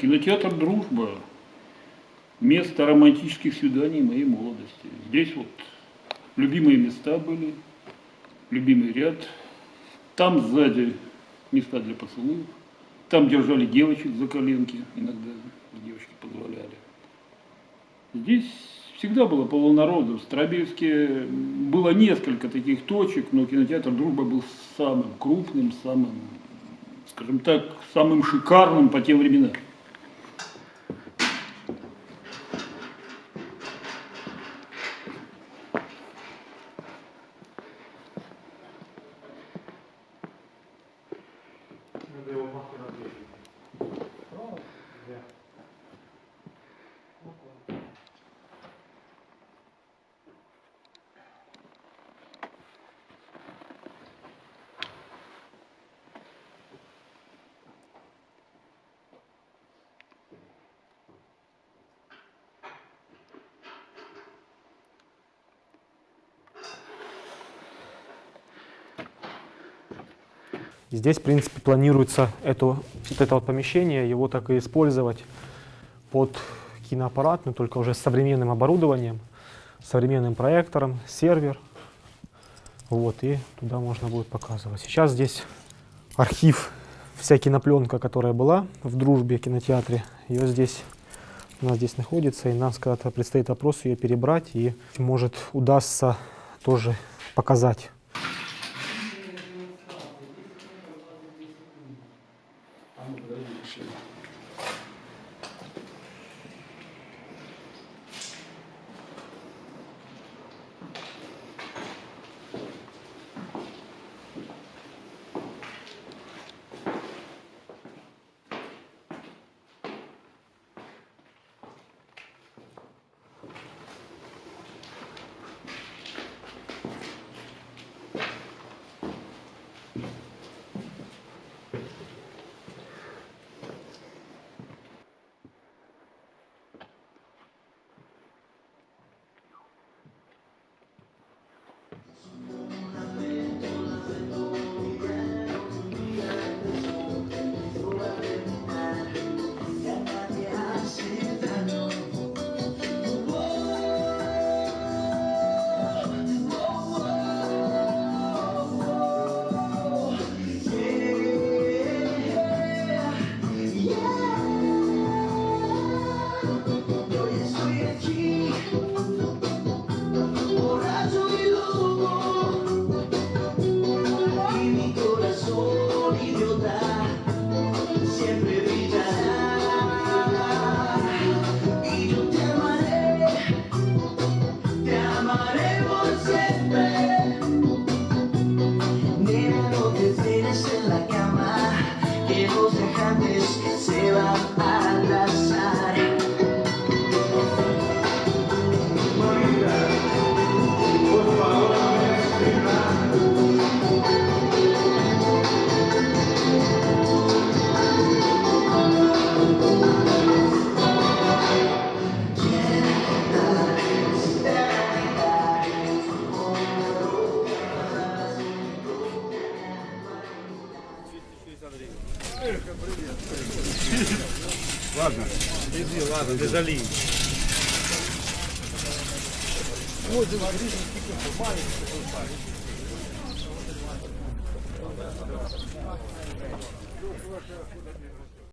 Кинотеатр «Дружба» – место романтических свиданий моей молодости. Здесь вот любимые места были, любимый ряд. Там сзади места для поцелуев. Там держали девочек за коленки, иногда девочки позволяли. Здесь всегда было полународу. В Старобельске было несколько таких точек, но кинотеатр «Дружба» был самым крупным, самым, скажем так, самым шикарным по тем временам. Здесь, в принципе, планируется это, вот это вот помещение, его так и использовать под киноаппарат, но только уже с современным оборудованием, современным проектором, сервер. Вот, и туда можно будет показывать. Сейчас здесь архив, вся кинопленка, которая была в дружбе кинотеатре, ее здесь, у нас здесь находится, и нам когда-то предстоит вопрос ее перебрать, и может удастся тоже показать 他们可以去。Ладно. Иди, ладно, без оли. Вот.